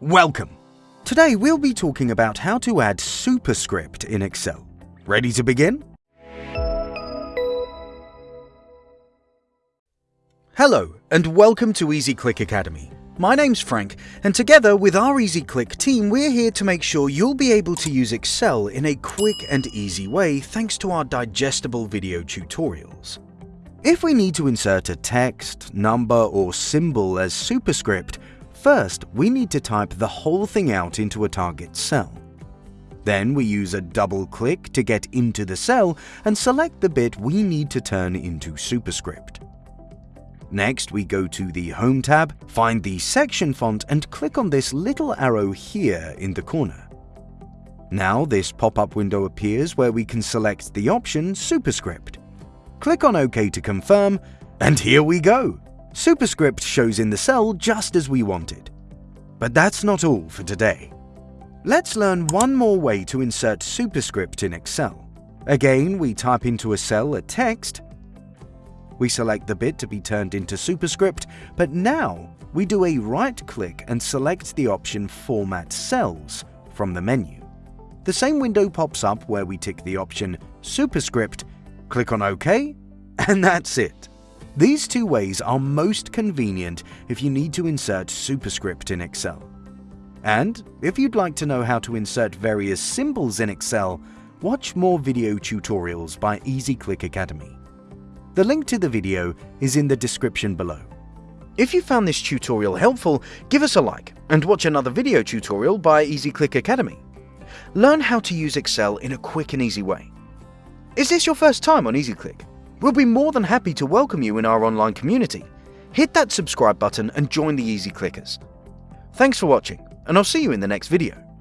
Welcome! Today we'll be talking about how to add superscript in Excel. Ready to begin? Hello and welcome to EasyClick Academy. My name's Frank and together with our EasyClick team we're here to make sure you'll be able to use Excel in a quick and easy way thanks to our digestible video tutorials. If we need to insert a text, number or symbol as superscript, First, we need to type the whole thing out into a target cell. Then we use a double click to get into the cell and select the bit we need to turn into superscript. Next, we go to the Home tab, find the section font and click on this little arrow here in the corner. Now this pop-up window appears where we can select the option Superscript. Click on OK to confirm, and here we go! Superscript shows in the cell just as we wanted. But that's not all for today. Let's learn one more way to insert superscript in Excel. Again, we type into a cell a text, we select the bit to be turned into superscript, but now we do a right-click and select the option Format Cells from the menu. The same window pops up where we tick the option Superscript, click on OK, and that's it. These two ways are most convenient if you need to insert superscript in Excel. And if you'd like to know how to insert various symbols in Excel, watch more video tutorials by EasyClick Academy. The link to the video is in the description below. If you found this tutorial helpful, give us a like and watch another video tutorial by EasyClick Academy. Learn how to use Excel in a quick and easy way. Is this your first time on EasyClick? We'll be more than happy to welcome you in our online community. Hit that subscribe button and join the Easy Clickers. Thanks for watching, and I'll see you in the next video.